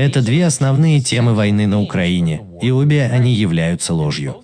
Это две основные темы войны на Украине, и обе они являются ложью.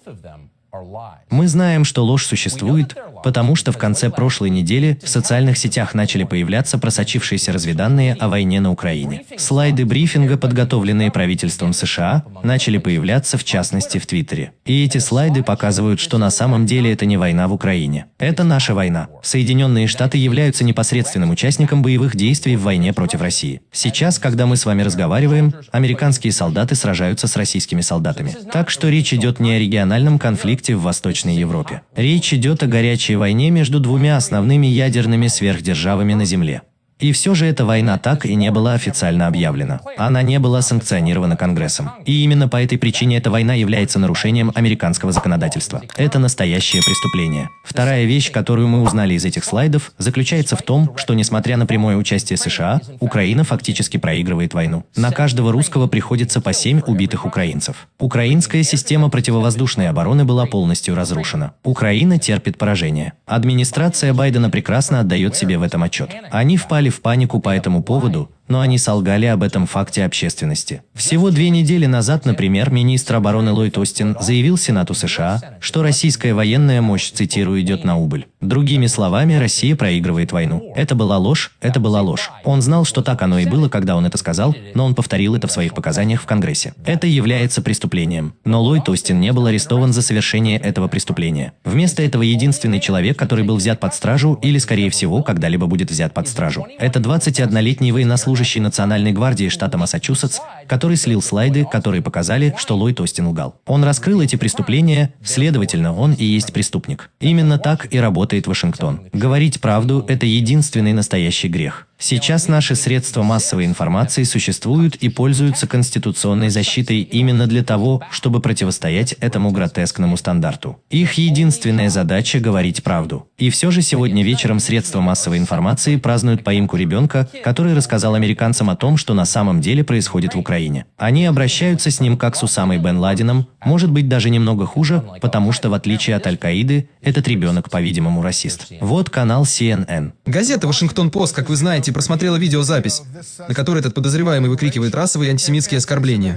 Мы знаем, что ложь существует, потому что в конце прошлой недели в социальных сетях начали появляться просочившиеся разведанные о войне на Украине. Слайды брифинга, подготовленные правительством США, начали появляться в частности в Твиттере. И эти слайды показывают, что на самом деле это не война в Украине. Это наша война. Соединенные Штаты являются непосредственным участником боевых действий в войне против России. Сейчас, когда мы с вами разговариваем, американские солдаты сражаются с российскими солдатами. Так что речь идет не о региональном конфликте в Восточной Европе. Речь идет о горячей войне между двумя основными ядерными сверхдержавами на Земле. И все же эта война так и не была официально объявлена. Она не была санкционирована Конгрессом. И именно по этой причине эта война является нарушением американского законодательства. Это настоящее преступление. Вторая вещь, которую мы узнали из этих слайдов, заключается в том, что несмотря на прямое участие США, Украина фактически проигрывает войну. На каждого русского приходится по 7 убитых украинцев. Украинская система противовоздушной обороны была полностью разрушена. Украина терпит поражение. Администрация Байдена прекрасно отдает себе в этом отчет. Они впали впали в панику по этому поводу, но они солгали об этом факте общественности. Всего две недели назад, например, министр обороны Ллойд Остин заявил Сенату США, что российская военная мощь, цитирую, идет на убыль. Другими словами, Россия проигрывает войну. Это была ложь, это была ложь. Он знал, что так оно и было, когда он это сказал, но он повторил это в своих показаниях в Конгрессе. Это является преступлением. Но Ллойд Остин не был арестован за совершение этого преступления. Вместо этого единственный человек, который был взят под стражу или, скорее всего, когда-либо будет взят под стражу. Это 21-летний военнослужащий служащий Национальной гвардии штата Массачусетс, который слил слайды, которые показали, что Ллойд Остин лгал. Он раскрыл эти преступления, следовательно, он и есть преступник. Именно так и работает Вашингтон. Говорить правду – это единственный настоящий грех. Сейчас наши средства массовой информации существуют и пользуются конституционной защитой именно для того, чтобы противостоять этому гротескному стандарту. Их единственная задача – говорить правду. И все же сегодня вечером средства массовой информации празднуют поимку ребенка, который рассказал американцам о том, что на самом деле происходит в Украине. Они обращаются с ним как с Усамой Бен Ладеном, может быть даже немного хуже, потому что в отличие от Аль-Каиды, этот ребенок, по-видимому, расист. Вот канал CNN. Газета «Вашингтон-Пост», как вы знаете, просмотрела видеозапись, на которой этот подозреваемый выкрикивает расовые и антисемитские оскорбления.